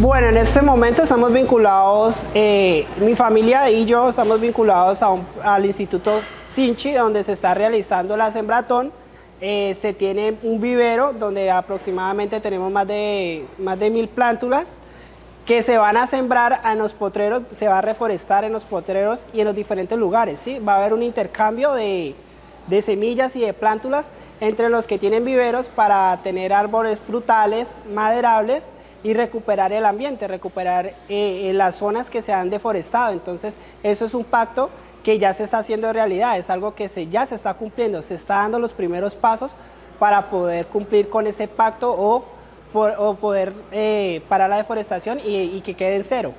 Bueno, en este momento estamos vinculados, eh, mi familia y yo estamos vinculados al Instituto Sinchi, donde se está realizando la sembratón. Eh, se tiene un vivero donde aproximadamente tenemos más de, más de mil plántulas que se van a sembrar en los potreros, se va a reforestar en los potreros y en los diferentes lugares. ¿sí? Va a haber un intercambio de, de semillas y de plántulas entre los que tienen viveros para tener árboles frutales, maderables y recuperar el ambiente, recuperar eh, eh, las zonas que se han deforestado. Entonces, eso es un pacto que ya se está haciendo realidad, es algo que se, ya se está cumpliendo, se está dando los primeros pasos para poder cumplir con ese pacto o, o poder eh, parar la deforestación y, y que quede en cero.